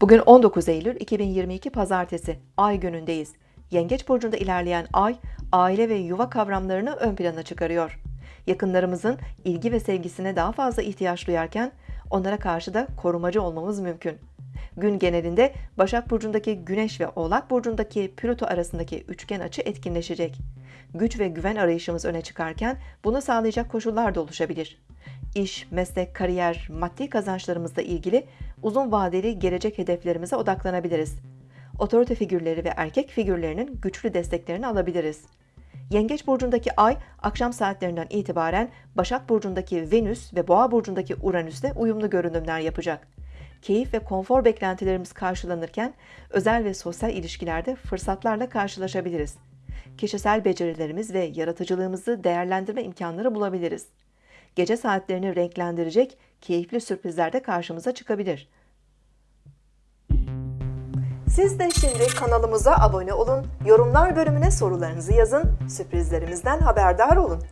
Bugün 19 Eylül 2022 Pazartesi, Ay günündeyiz. Yengeç burcunda ilerleyen Ay, aile ve yuva kavramlarını ön plana çıkarıyor. Yakınlarımızın ilgi ve sevgisine daha fazla ihtiyaç duyarken, onlara karşı da korumacı olmamız mümkün. Gün genelinde Başak Burcu'ndaki Güneş ve Oğlak Burcu'ndaki Plüto arasındaki üçgen açı etkinleşecek. Güç ve güven arayışımız öne çıkarken bunu sağlayacak koşullar da oluşabilir. İş, meslek, kariyer, maddi kazançlarımızla ilgili uzun vadeli gelecek hedeflerimize odaklanabiliriz. Otorite figürleri ve erkek figürlerinin güçlü desteklerini alabiliriz. Yengeç burcundaki Ay akşam saatlerinden itibaren Başak burcundaki Venüs ve Boğa burcundaki Uranüs'te uyumlu görünümler yapacak. Keyif ve konfor beklentilerimiz karşılanırken özel ve sosyal ilişkilerde fırsatlarla karşılaşabiliriz. Kişisel becerilerimiz ve yaratıcılığımızı değerlendirme imkanları bulabiliriz. Gece saatlerini renklendirecek keyifli sürprizler de karşımıza çıkabilir. Siz de şimdi kanalımıza abone olun, yorumlar bölümüne sorularınızı yazın, sürprizlerimizden haberdar olun.